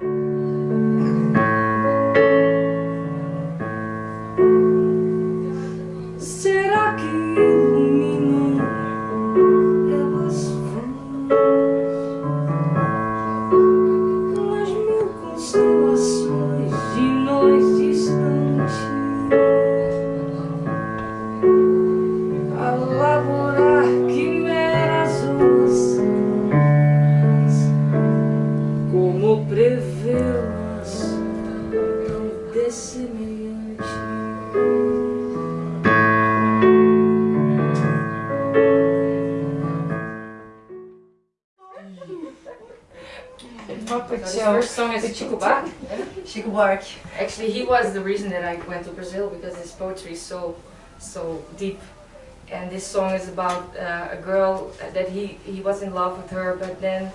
first was the reason that I went to Brazil because his poetry is so, so deep. And this song is about uh, a girl that he, he was in love with her, but then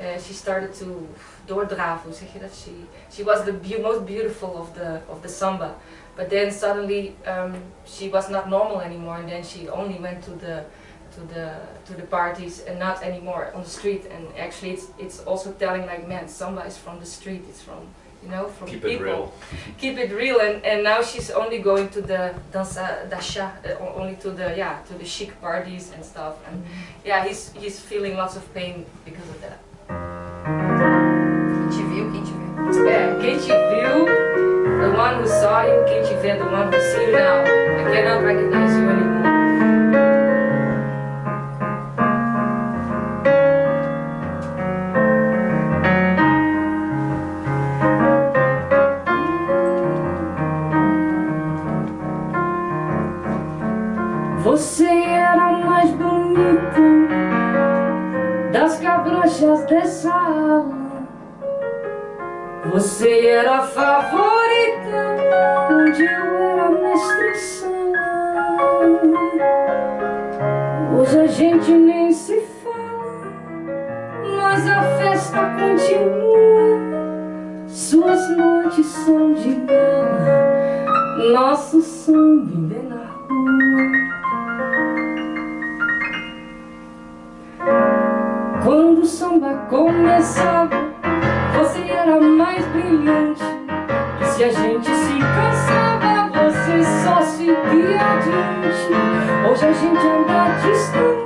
uh, she started to doordraven, zeg je dat? She, she was the be most beautiful of the, of the samba. But then suddenly um, she was not normal anymore and then she only went to the to the to the parties and not anymore on the street and actually it's it's also telling like man samba is from the street it's from you know from keep people. it real. Keep it real and and now she's only going to the dança dasha uh, only to the yeah to the chic parties and stuff and mm -hmm. yeah he's he's feeling lots of pain because of that. Quem te viu quem te viu é quem te viu the one who saw you? Quem te vê the one who see you now? I cannot recognize you anymore Você era a mais bonita das cabrochas dessa aula. Você era a favorita onde eu era mestre Hoje a gente nem se fala, mas a festa continua. Suas noites são de gala, nosso sangue na rua. Quando o samba começava, você era mais brilhante. E se a gente se cansava, você só seguia adiante. Hoje a gente anda distante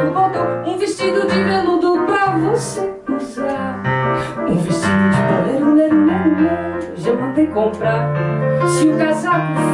casaco, botão, um vestido de veludo pra você usar. Um vestido de bolero, lero, lero, lero Já mandei comprar. Se o casaco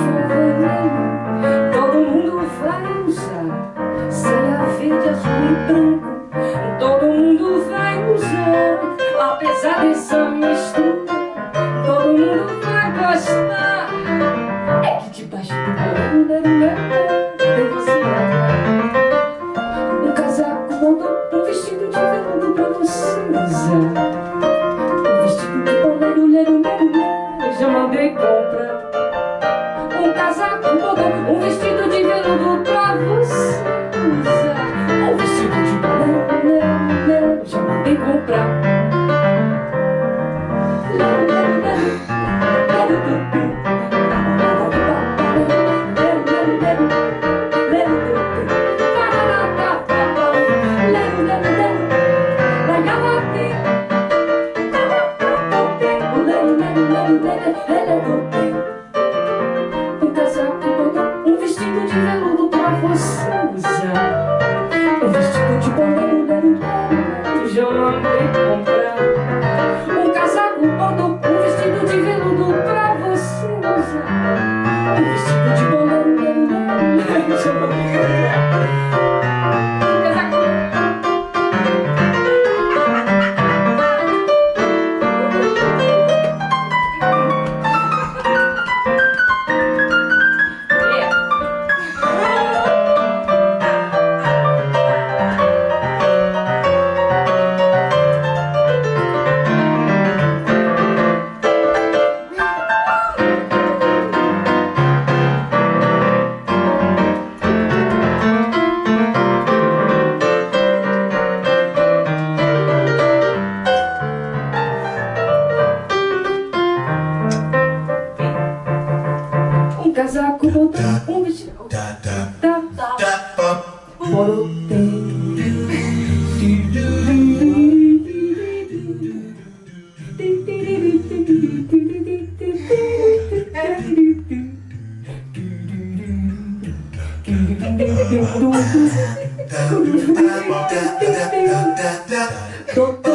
Tô,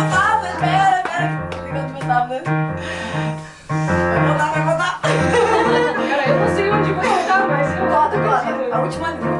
meu tablet. Pera, pera. Desligou meu tablet. Vai voltar, vai voltar. Cara, eu não sei onde você tá, mas eu... Conta, conta. A última linha,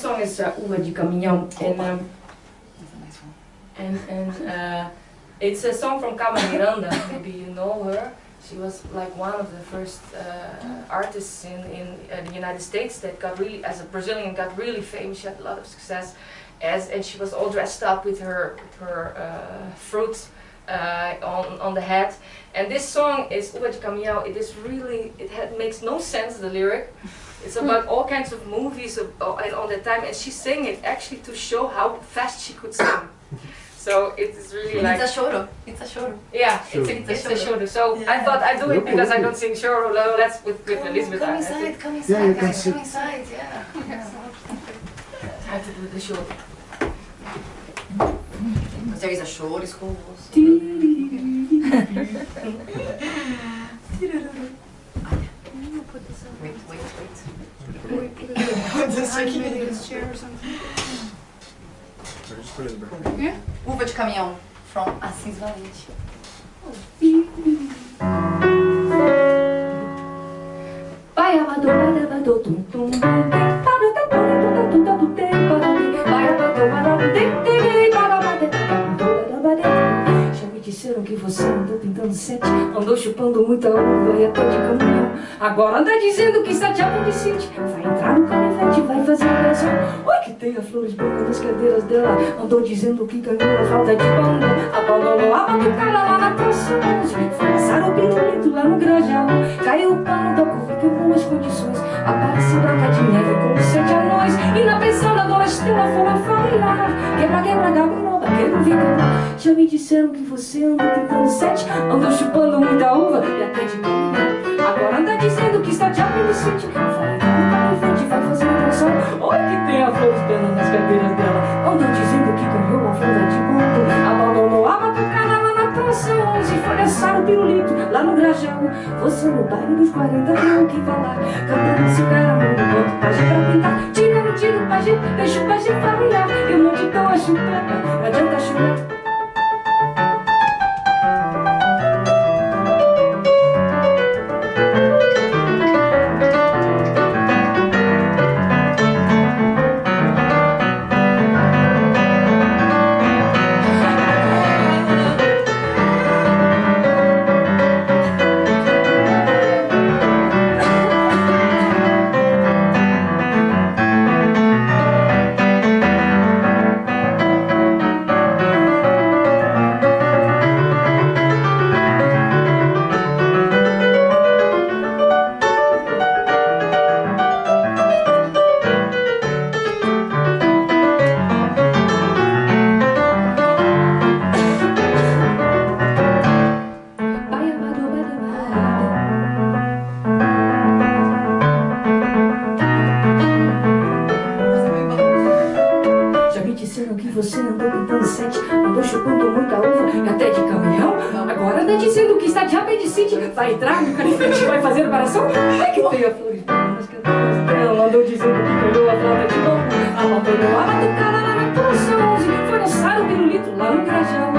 next song is uh, de Caminhão, and, um, That's a nice one. and, and uh, it's a song from Carmen Miranda, maybe you know her. She was like one of the first uh, artists in, in uh, the United States that got really, as a Brazilian, got really famous. She had a lot of success, as and she was all dressed up with her with her uh, fruit uh, on on the head. And this song is Uva de Caminhão. It is really it had, makes no sense the lyric. It's about all kinds of movies of, uh, and all that time, and she sang it actually to show how fast she could sing. So it is really like It's a choro. It's a choro. yeah, Sure. it's a, it's a choro. So I thought I'd do it because I don't sing sure. No, that's with, with Come, Elizabeth. come I, I inside, come inside, Yeah, you guys, come inside, yeah. I have to do the choro. Because there is a choro school also. Wait, wait, wait. Uva de caminhão, from Assis Valente. Vai abado, vai abado, tum tum tum, cantando andou chupando muita uva e até de caminhão. Agora anda dizendo que está de apodicente, vai entrar no canivete, vai fazer pressão. Oi, que tem as flores brancas nas cadeiras dela, andou dizendo que ganhou a falta de banda. Abandonou a batucada lá na canção foi assar o pinto lá no granjão Caiu o pano da curva que boas condições, apareceu branca de neve com sete anões. E na pensão da dona Estela foram falar, quebra, quebra, gago, quero Já me disseram que você anda tentando sete Andou chupando muita uva e até de comida Agora anda dizendo que está de apendicite Vai andar em vai fazer um sol Olha que tem a flor dela nas cadeiras dela. Andou dizendo que ganhou uma flor de Faça hoje, foi assar o pirulito lá no grajão Você no baile dos 40 tem o que falar. Cantando se o cara manda o pajé pra pintar. Tira, tira o pajé, deixa o pajé farrear. Eu não te dou a chupada, não adianta chorar. 마음대로 하시라고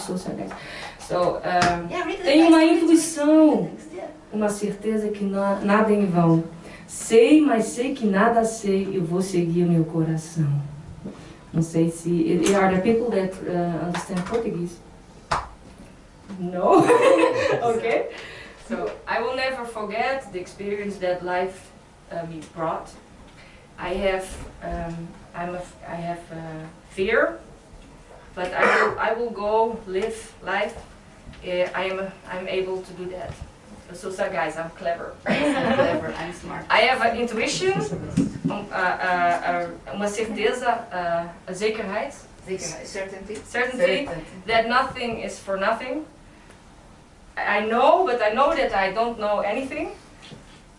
sou sagaz. So, uh, tenho uma intuição, uma certeza que na, nada é em vão. Sei, mas sei que nada sei, eu vou seguir o meu coração. Não sei se... Are there people that uh, understand Portuguese? No? okay. So, I will never forget the experience that life uh, me brought. I have, um, I'm a, I have uh, fear, but I will, I will go live life. Uh, I am, I'm able to do that. So, sou sagaz, I'm clever. I'm clever, I'm smart. I have an intuition, um, uh, uh, uh, uma certeza, a zekerheid, Zekerheid, certainty. certainty that nothing is for nothing. I know, but I know that I don't know anything.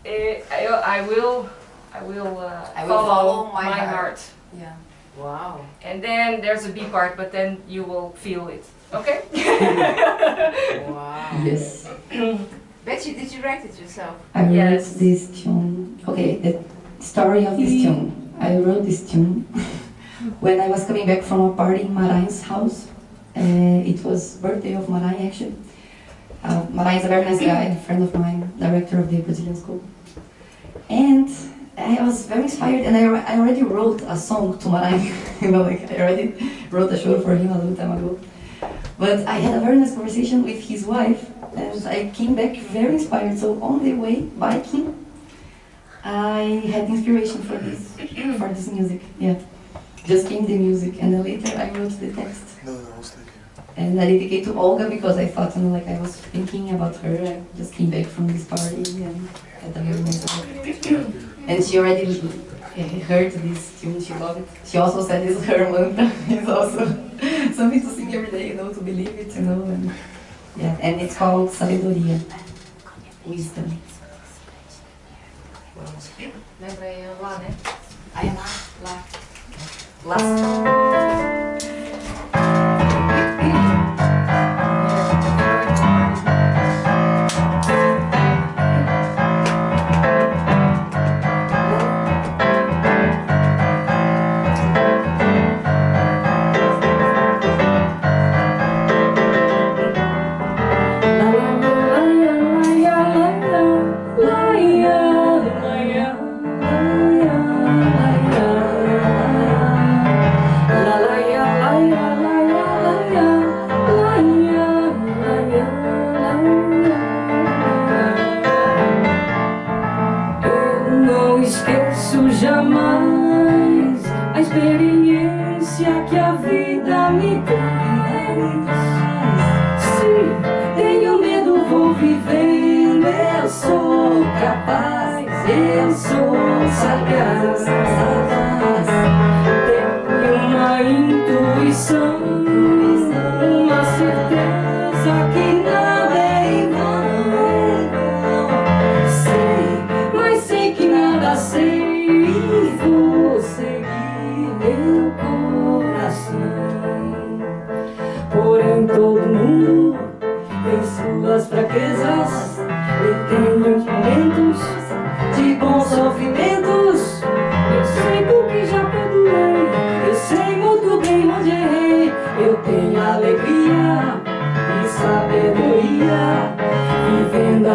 I, I will, I will, uh, I will follow my heart. heart. Yeah. Wow. And then there's a B part, but then you will feel it. Okay? Wow. Yes. Betty, did you write it yourself? I wrote Yes. this tune. Okay, the story of this tune. I wrote this tune when I was coming back from a party in Maranhão's house. Uh, it was birthday of Maranhão actually. Uh, Maranhão is a very nice guy, a friend of mine, director of the Brazilian school. And I was very inspired and I, I already wrote a song to Maranhão. you know, like I already wrote a show for him a long time ago. But I had a very nice conversation with his wife and I came back very inspired. So on the way biking, I had inspiration for this, for this music. Yeah, just came the music, and then later I wrote the text. No, no, I'll stay here. And I dedicate to Olga because I thought, you know, like I was thinking about her. I just came back from this party and had a very nice. And she already heard this tune, she loved it. She also said it's her mantra. It's also something to sing every day, you know, to believe it, you know. And, yeah, and it's called Sabedoria, wisdom. Lembra aí lá, né? I am lá. Lá.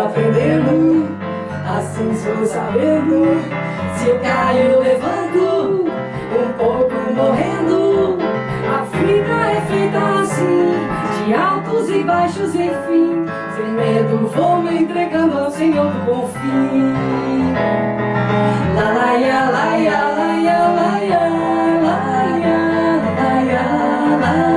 Aprendendo. Assim sou sabendo. Se eu caio, levanto. Um pouco morrendo. A vida é feita assim. De altos e baixos, enfim. Sem medo, vou me entregando ao Senhor do bom fim. Laia, laia, laia, laia, laia, laia, laia, laia.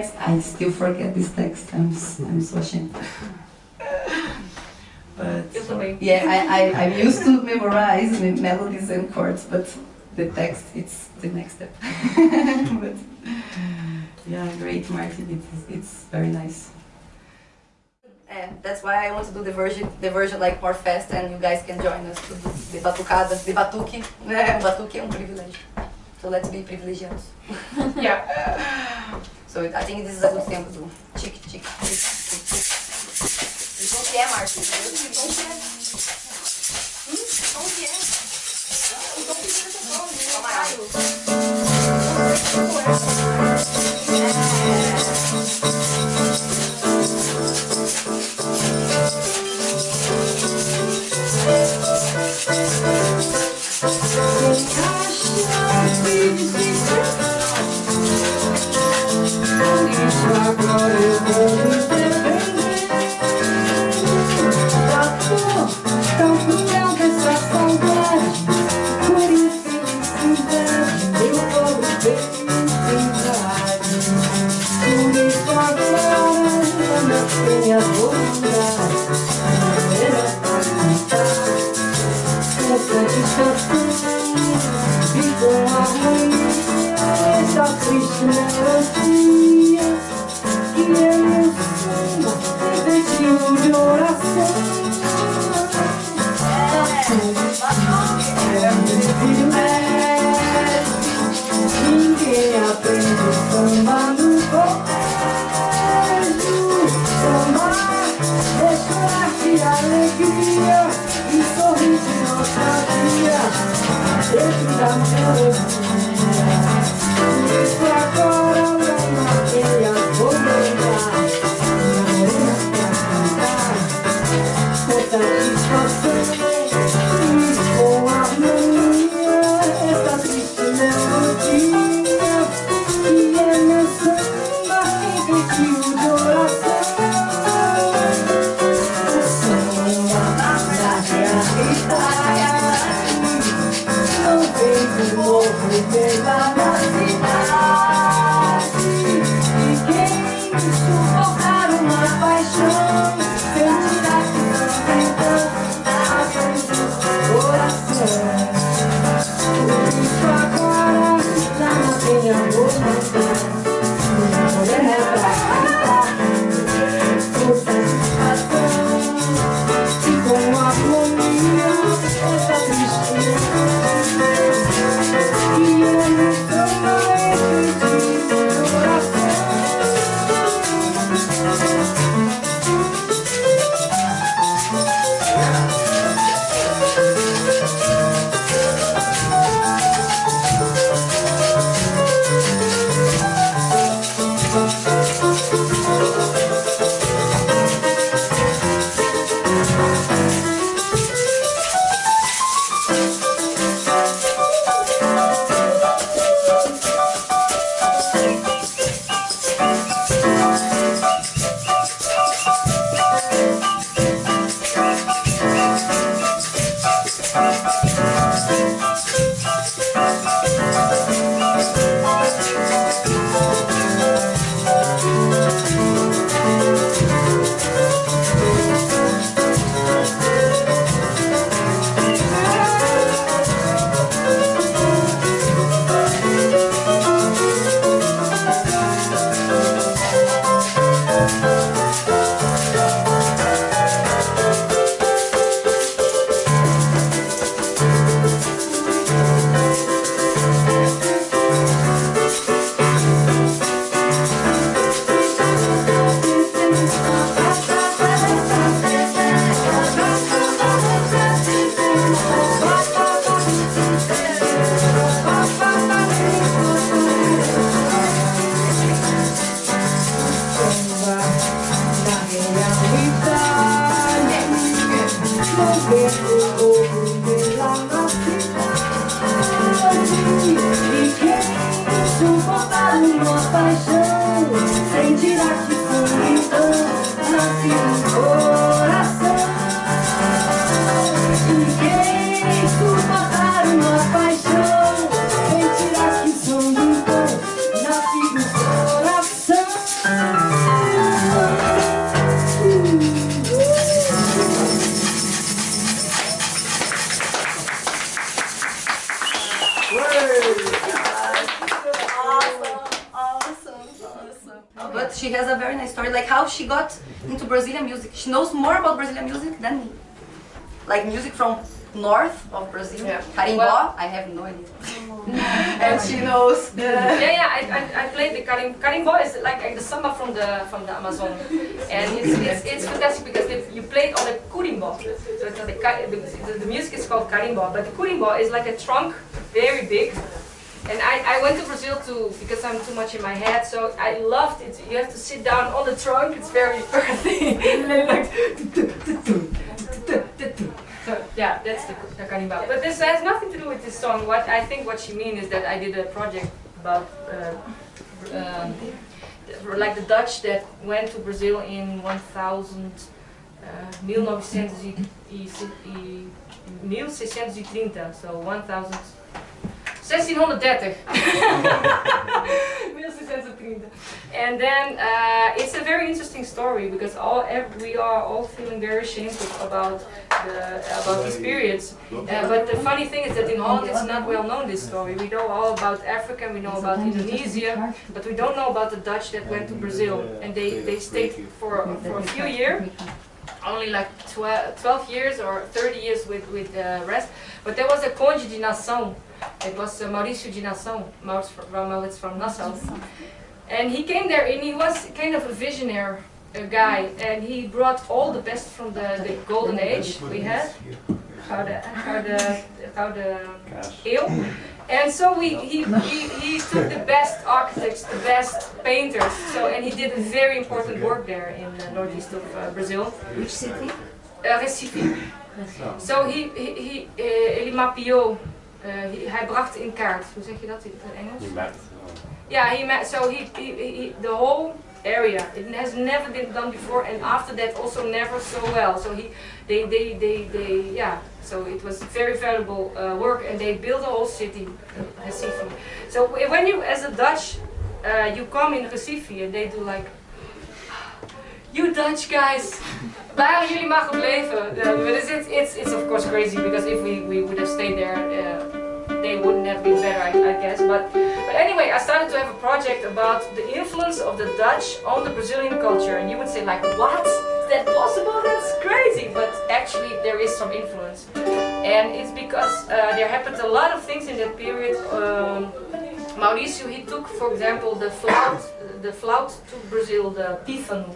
text. I still forget this text. I'm, I'm so ashamed. but yeah, I, I, I'm used to memorize melodies and chords, but the text, it's the next step. but yeah, great, Martin. It's, it's very nice. And that's why I want to do the version, the version like more fast, and you guys can join us to the batucadas, the batuque. batuque é um privilégio. So let's be privilegiados. yeah. So I think this is a good sample too. Chick, chick, chick, chick, chick. Eles vão criar, Marcos. Eles vão criar. Hum, vão criar. Thank you. Krishna. E sorrir Like music from north of Brazil, Yeah. Carimbó, Well- I have no idea. and she knows the... Yeah, yeah, I, I, I played the karim. Carimbó is like, like the samba from the from the Amazon, and it's it's, it's fantastic because they, you play it on the curimbó. So it's the, the, the, the music is called carimbó, but the curimbó is like a trunk, very big. And I, I went to Brazil too because I'm too much in my head, so I loved it. You have to sit down on the trunk, it's very earthy. so yeah, that's the, the karimba. But this has nothing to do with this song. What I think what she means is that I did a project about uh, um, like the Dutch that went to Brazil in 1000, uh, 1930, 1630, so 1000. 1630. 1630. And then uh, it's a very interesting story because all ev- we are all feeling very shameful about the about these periods. Uh, but the funny thing is that in Holland it's not well known this story. We know all about Africa, we know about Indonesia, but we don't know about the Dutch that went to Brazil and they, they stayed for for a few years only like 12, 12 years or 30 years with, with the rest. But there was a Conde de Nassau. It was uh, Mauricio de Nassau. Maurits from, Nassau. And he came there and he was kind of a visionary a guy, and he brought all the best from the, the golden age we had, how the how the how the eeuw. And so we, he, he, he took the best architects, the best painters, so and he did a very important work there in the northeast of uh, Brazil, Which city? uh, Recife. So he, he, he uh, ele mapeou, uh, he- hij bracht in kaart, hoe zeg je dat in het Engels? Met. Yeah, he met, so he, he, he, he- the whole area, it has never been done before and after that also never so well. So he, they, they, they, they yeah, so it was very valuable uh, work and they built a whole city, Recife. So wh- when you, as a Dutch, uh, you come in Recife and they do like, you Dutch guys, waren jullie maar but it's, it's, it's, it's of course crazy because if we, we would have stayed there, uh, they wouldn't have been better, I, I guess. But, but anyway, I started to have a project about the influence of the Dutch on the Brazilian culture. And you would say like, what? Is that possible? That's crazy. But actually, there is some influence. And it's because uh, there happened a lot of things in that period. Um, Mauricio, he took, for example, the flout, the flout to Brazil, the pífano.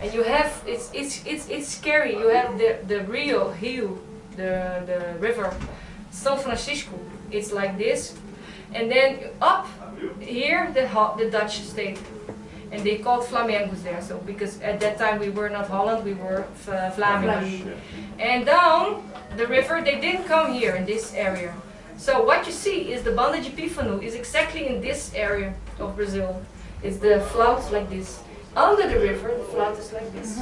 And you have, it's, it's, it's, it's scary. You have the, the Rio, Rio, the, the river, São Francisco. It's like this. And then up here, the, the Dutch state. And they called Flamengos there. So because at that time we were not Holland, we were F- Vlamingen. And down the river, they didn't come here in this area. So what you see is the Banda de Pífano is exactly in this area of Brazil. It's the flout like this. Under the river, the flout is like this.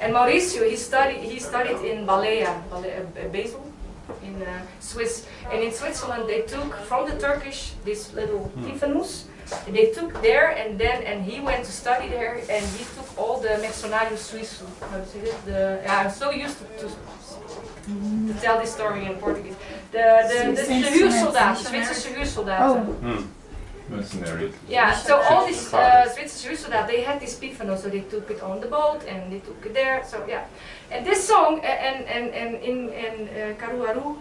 And Mauricio, he studied he studied in Balea, Balea uh, Basel, in uh, Swiss. And in Switzerland, they took from the Turkish this little pífanos. They took there and then and he went to study there and he took all the Mercenário Suíço. How to say it? The yeah, I'm so used to, to to tell this story in Portuguese. The the the, the huursoldaten, Zwitserse huursoldaten. Hmm. Mercenary. Yeah, so all these uh, Zwitserse huursoldaten, they had this pífano, so they took it on the boat and they took it there. So yeah, and this song uh, and and and in in uh, Caruaru.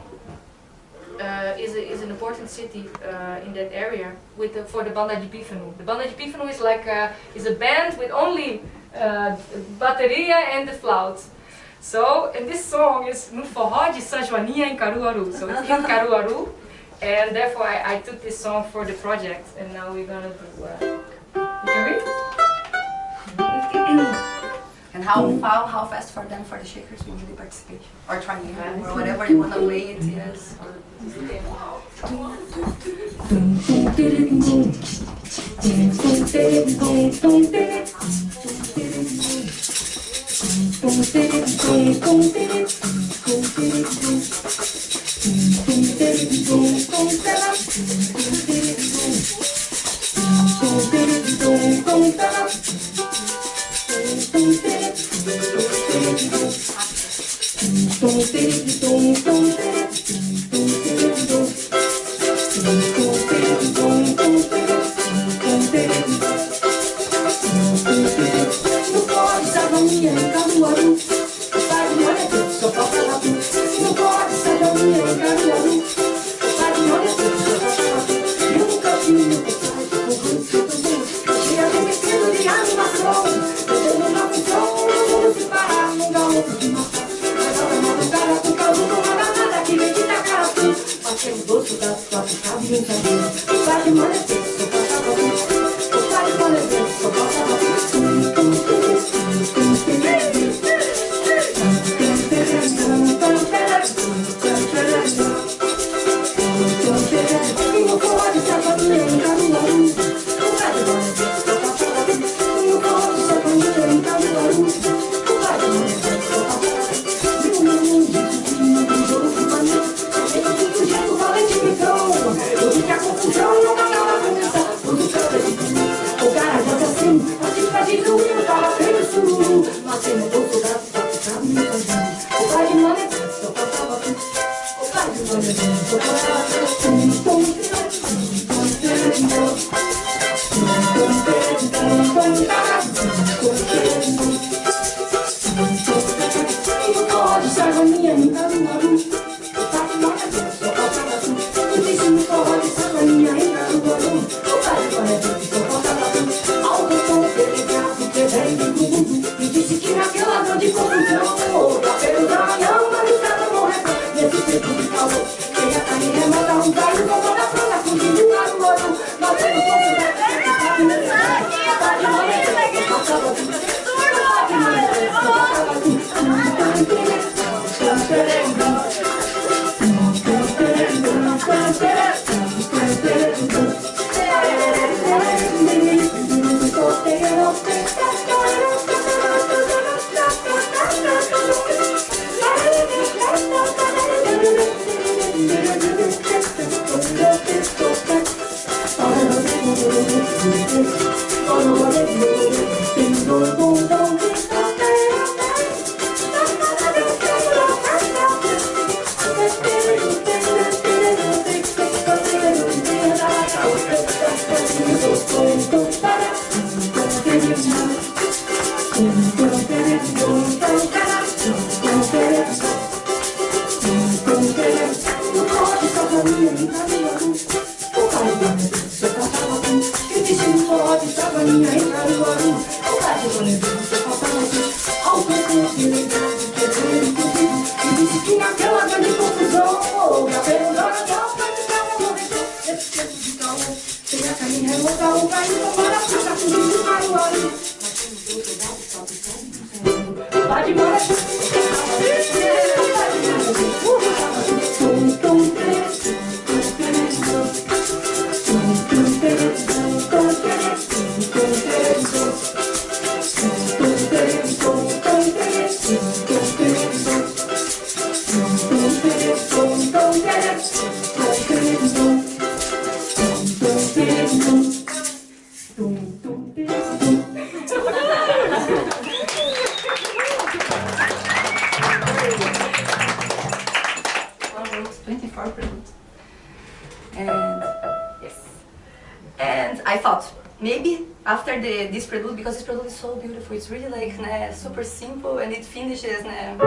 Uh, is, a, is an important city uh, in that area with the, for the Banda de Pífano. The Banda de Pífano is like a, is a band with only uh, bateria and the flout. So, and this song is no forró de São Joaninha em Caruaru. So it's in Caruaru, and therefore I, I took this song for the project, and now we're gonna do. Uh, you can read? And how, how, how fast for them for the shakers will be the participation? Or triangle, or whatever you want to play it is. Or it's really like né, super simple and it finishes né,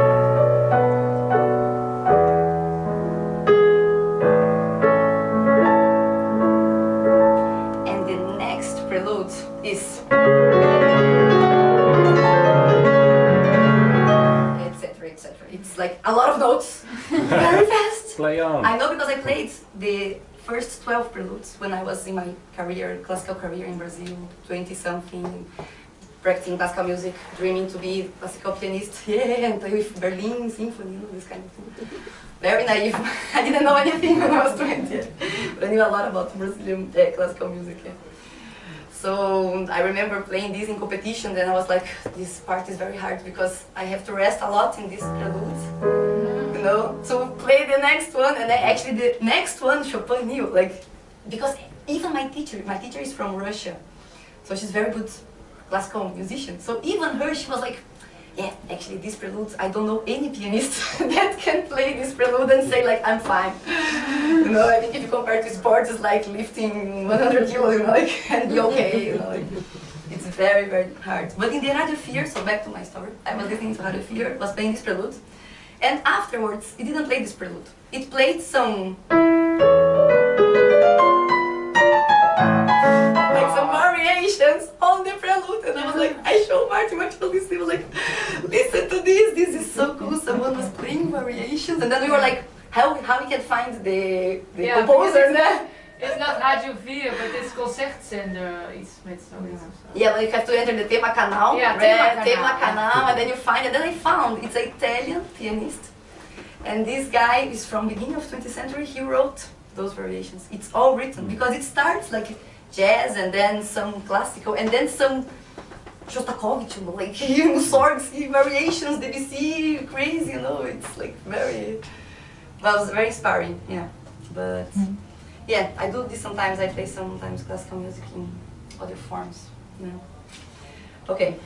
and the next prelude is etc etc. It's like a lot of notes, very fast. Play on. I know because I played the first 12 preludes when I was in my career, classical career in Brazil, 20 something, practicing classical music, dreaming to be classical pianist, yeah, and play with Berlin Symphony, you know, this kind of thing. Very naive. I didn't know anything when I was 20, yeah. but I knew a lot about Brazilian yeah, classical music. Yeah. So I remember playing this in competition, then I was like, this part is very hard because I have to rest a lot in this prelude you know, to play the next one. And then actually the next one Chopin knew, like, because even my teacher, my teacher is from Russia, so she's very good classical musician. So even her, she was like, yeah, actually this prelude, I don't know any pianist that can play this prelude and say like, I'm fine. You know, I think if you compare to sports, it's like lifting 100 kilos, you know, like, and be okay, you know. Like, it's very, very hard. But in the Radio Fear, so back to my story, I was listening to Radio Fear, was playing this prelude, and afterwards, it didn't play this prelude. It played some... like, I showed Martin, Martin was listening, he was like, listen to this, this is so cool. Someone was playing variations. And then we were like, how, how we can find the, the Yeah, composer because there? It's not Radio 4, but it's concertzender, iets met zoiets of zo. Yeah, but you have to enter the Tema Canal, Yeah, right? Tema Tema Canal. Canal, and then you find, and then I found it's an Italian pianist, and this guy is from beginning of 20th century. He wrote those variations. It's all written mm. because it starts like jazz, and then some classical, and then some Shostakovich, you know, like Mussorgsky variations, Debussy, crazy, you know. It's like very, well, it was very inspiring, yeah. But mm-hmm. yeah, I do this sometimes. I play sometimes classical music in other forms, you know. Okay.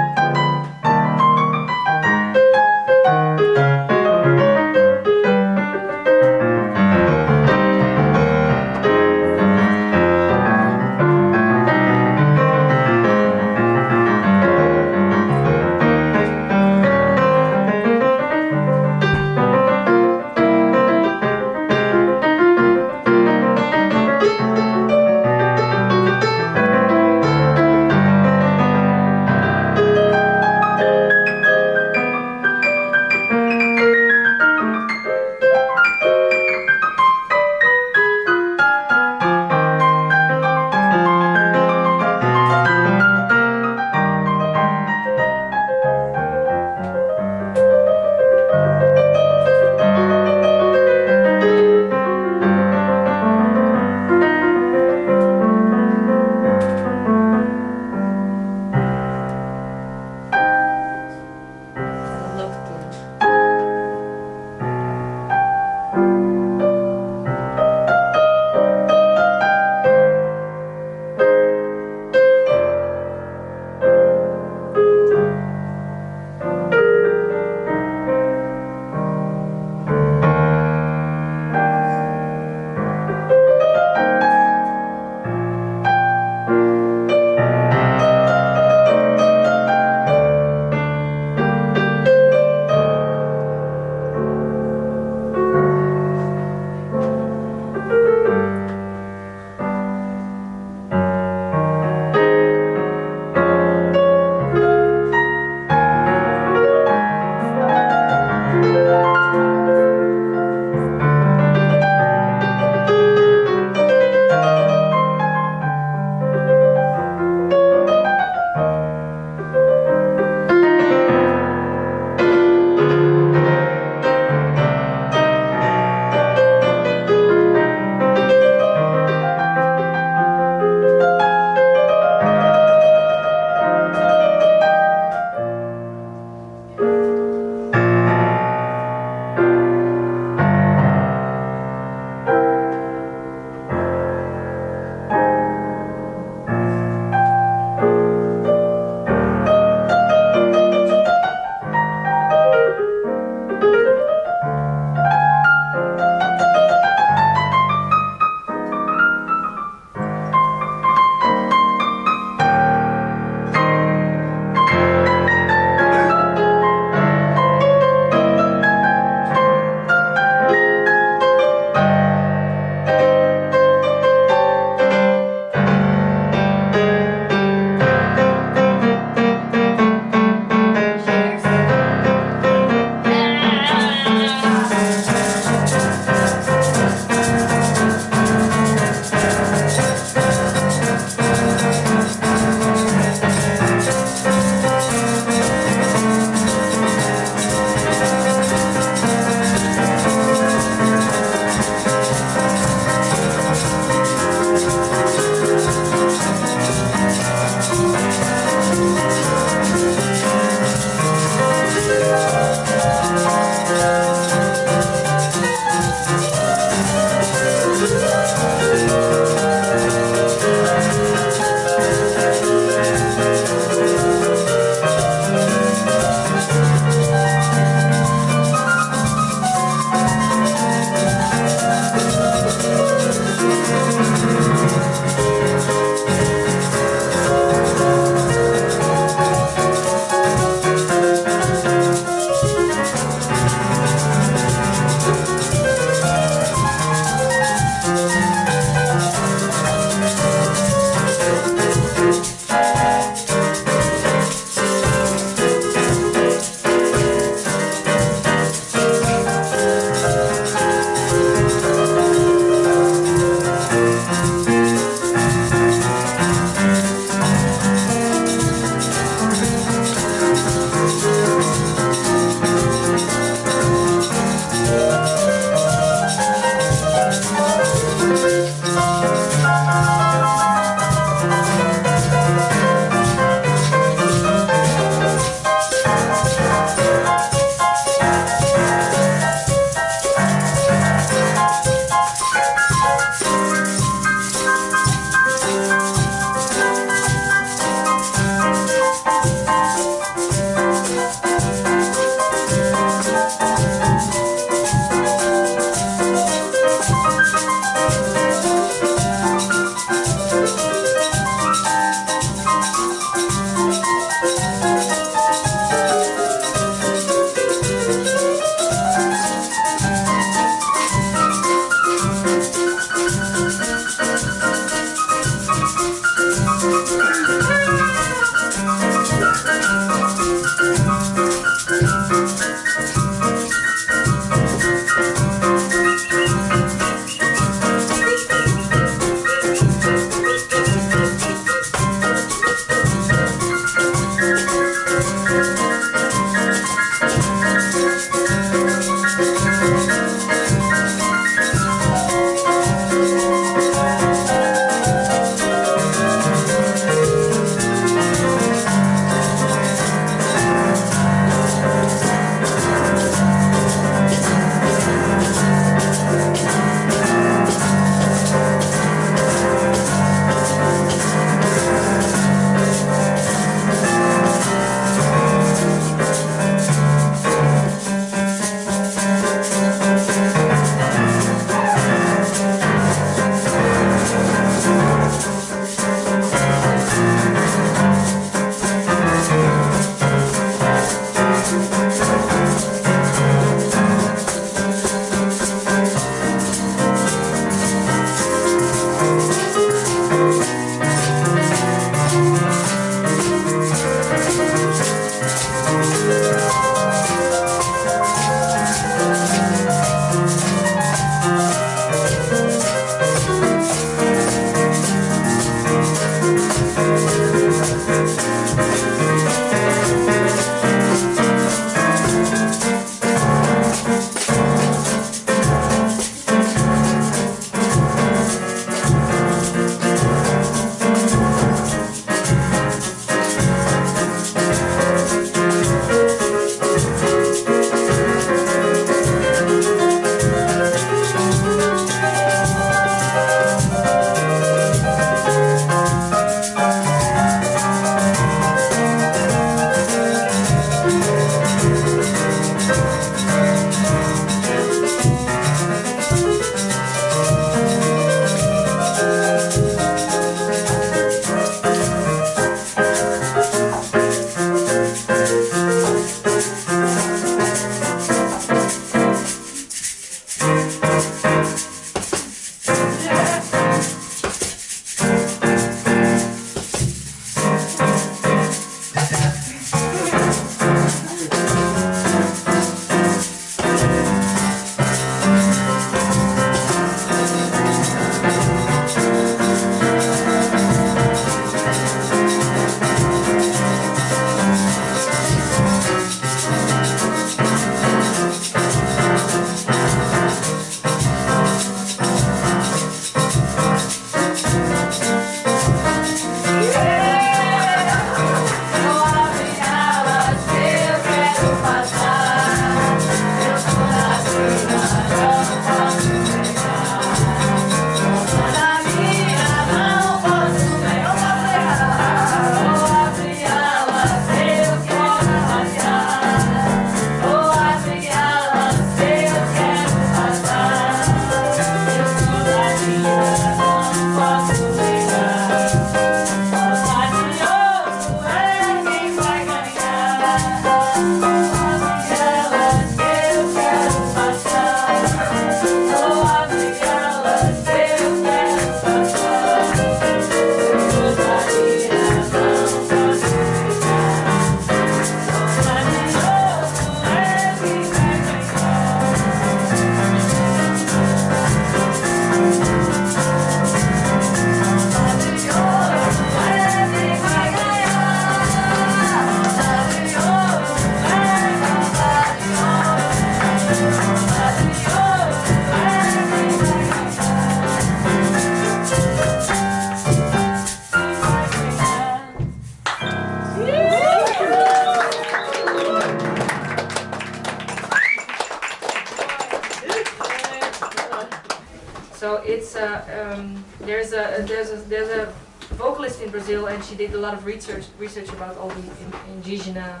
A um, there's a there's a there's a vocalist in Brazil, and she did a lot of research research about all the in, indigenous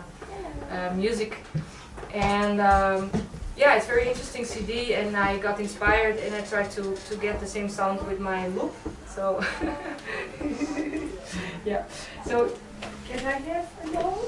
uh, music, and um, yeah, it's very interesting CD, and I got inspired, and I tried to to get the same sound with my loop. So yeah, so can I have a note?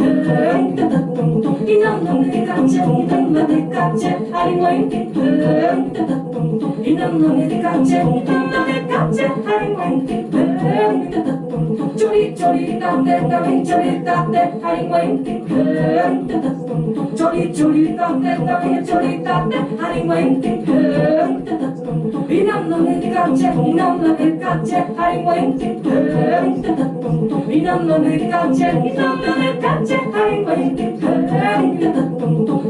càng chết hai linh mấy tiếng thương thương thật tùng tùng tiếng năm hương tiếng càng chết tùng tùng tiếng càng chết hai linh mấy tiếng thương thương tiếng thật tùng tùng chú đi chú đi càng đêm càng hình chú đi càng đêm hai linh mấy tiếng thương tiếng thật tùng tùng chú đi chú đi càng đêm càng hình chú đi càng đêm hai linh mấy tiếng thương tiếng thật tùng tùng tiếng năm hương tiếng càng chết tùng năm là tiếng càng chết hai linh mấy tiếng thương tiếng thật tùng tùng tiếng năm là tiếng càng chết tùng năm là tiếng càng chết hai linh mấy tiếng thương tiếng thật tùng tùng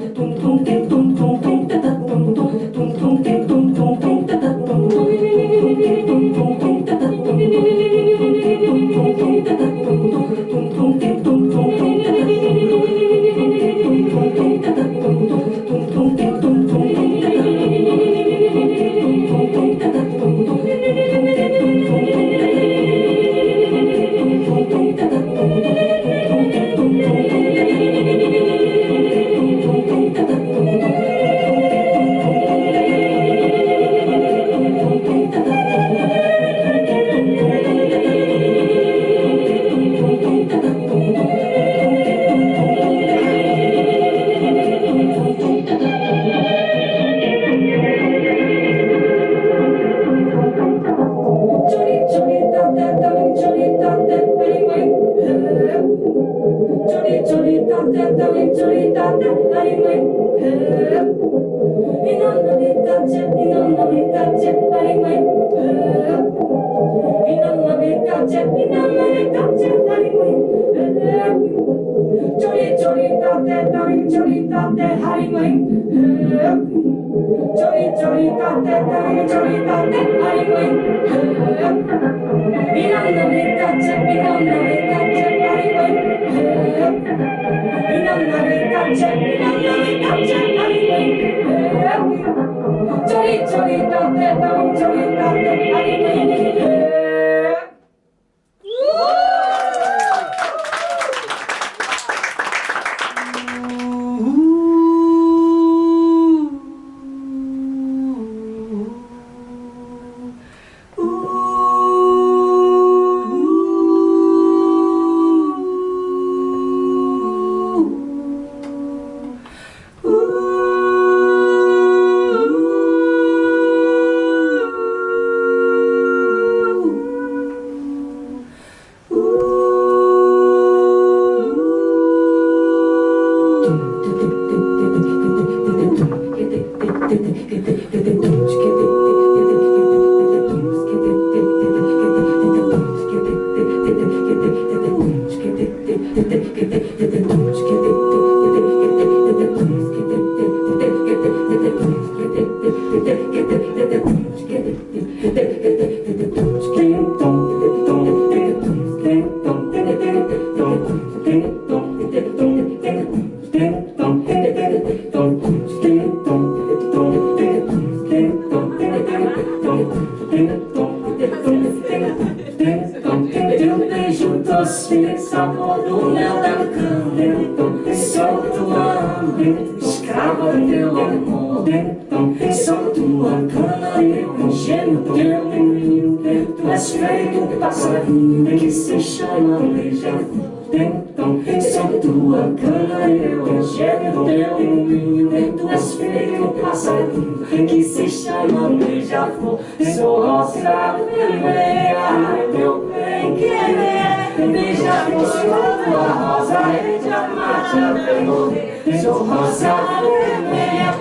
mas feito passarinho que se chama beija-flor. Então, só é tua cana eu enxergo o teu moinho Tu és feito passarinho que se chama beija-flor Sou rosa vermelha, meu bem querer. Beija-flor, sou tua rosa e diamante é vem morrer Sou rosa vermelha,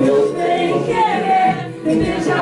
meu bem querer. Beija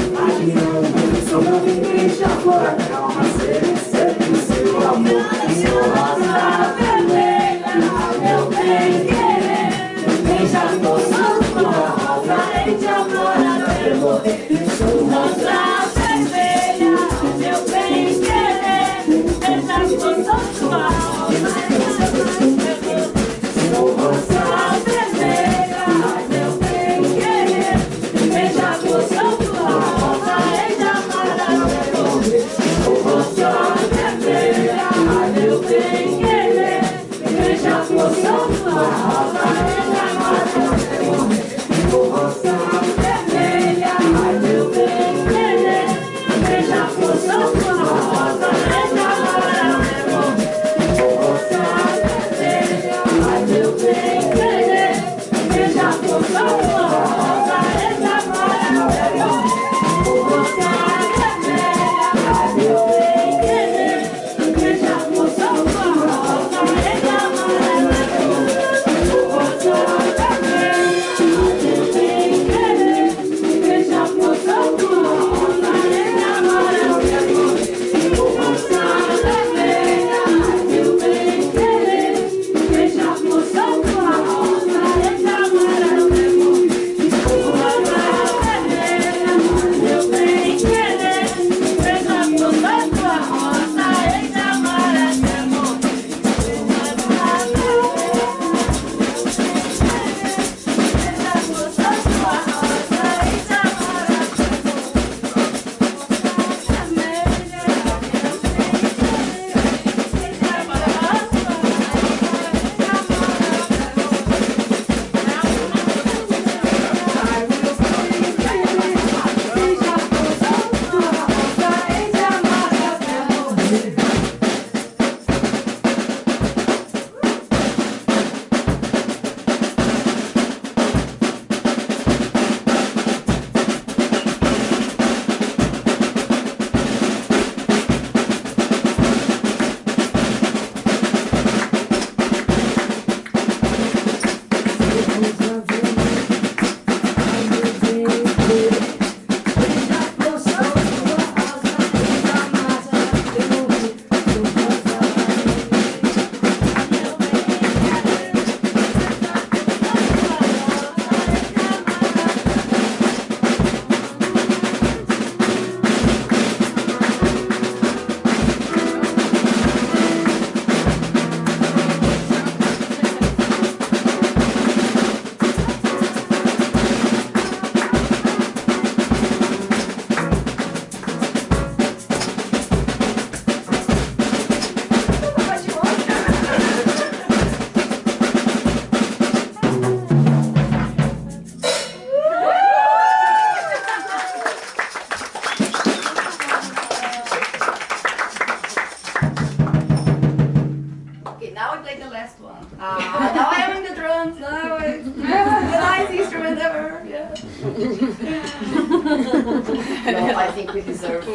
Você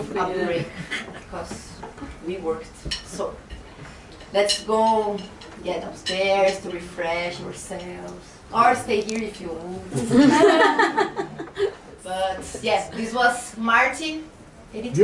a break because we worked. So let's go get upstairs to refresh ourselves or stay here if you want. but yes, this was Martin. Editor.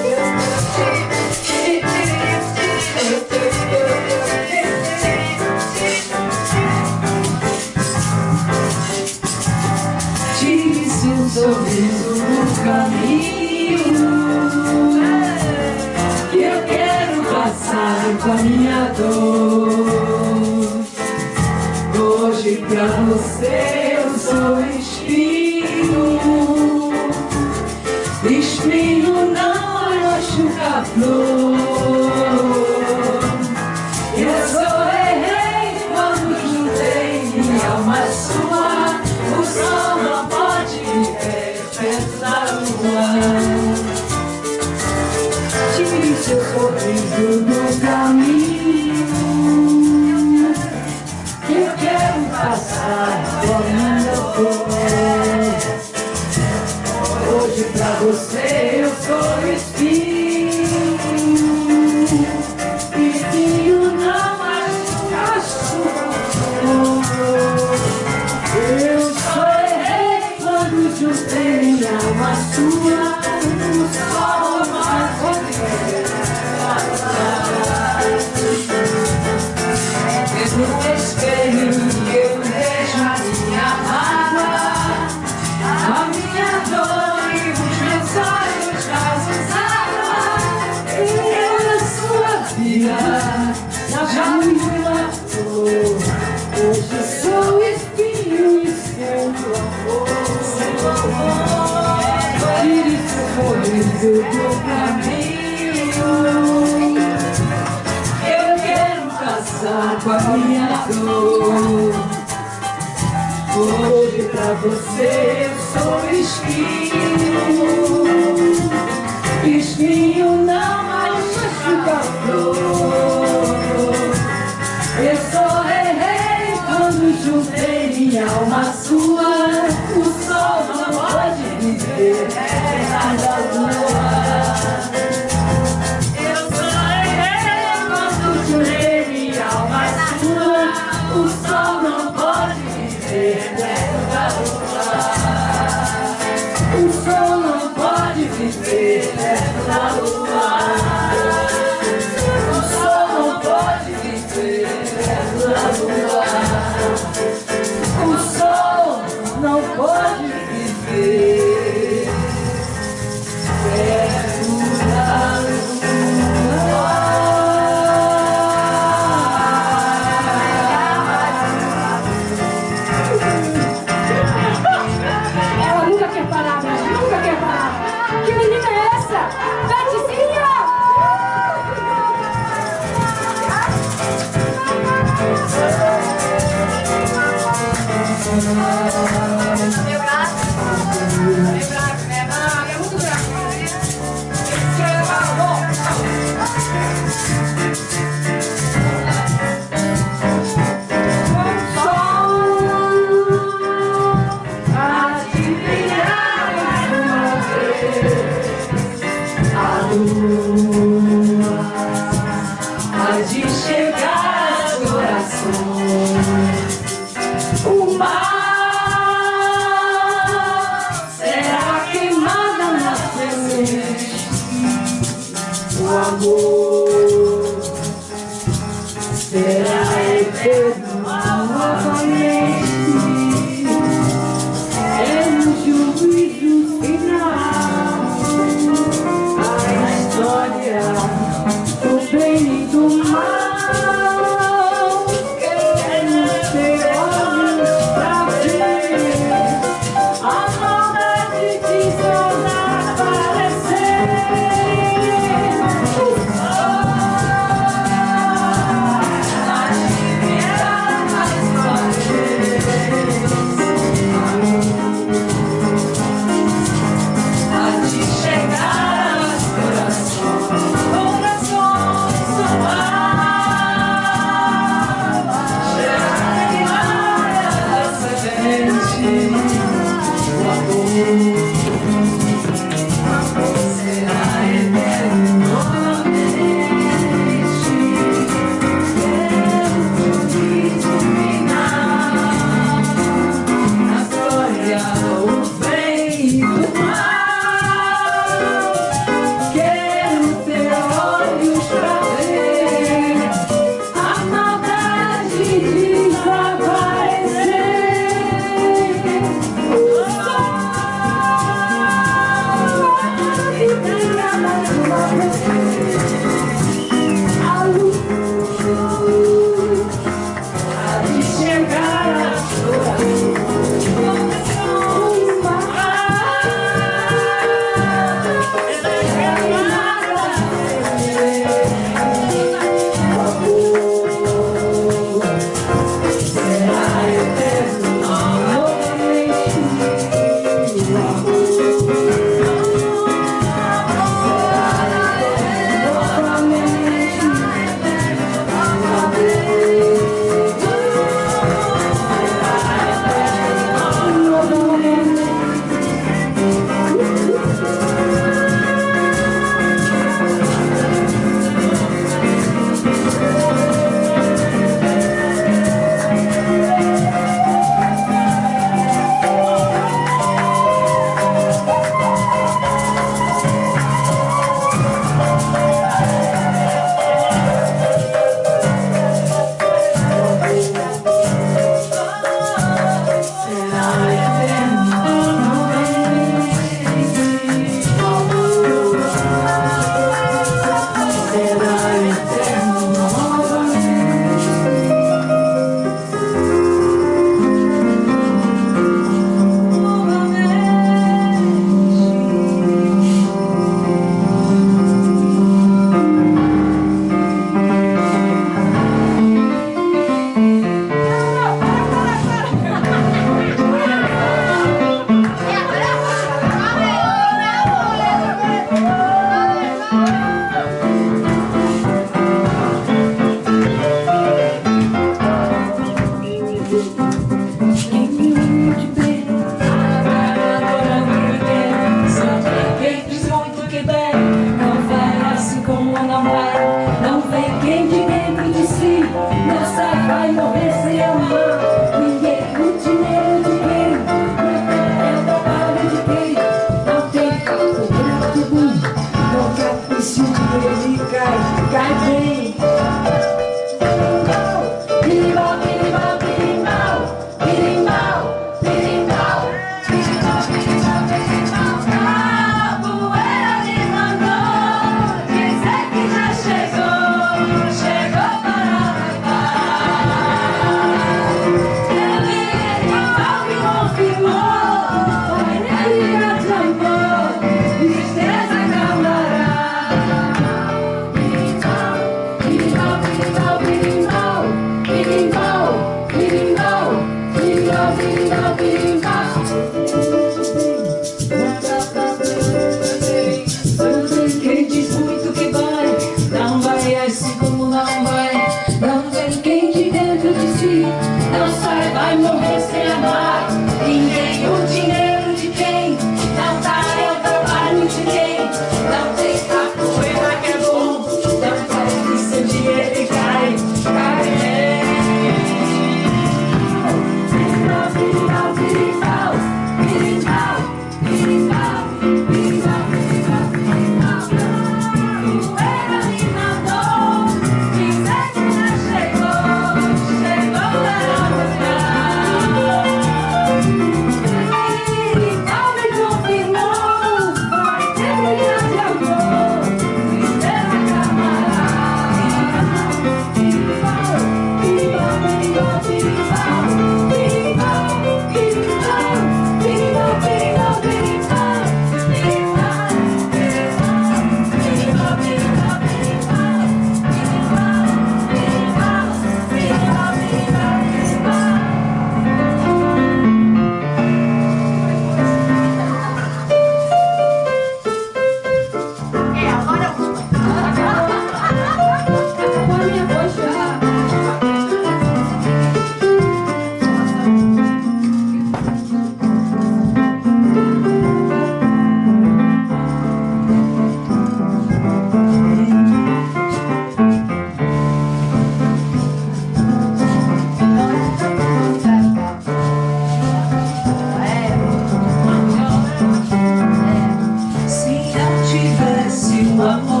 만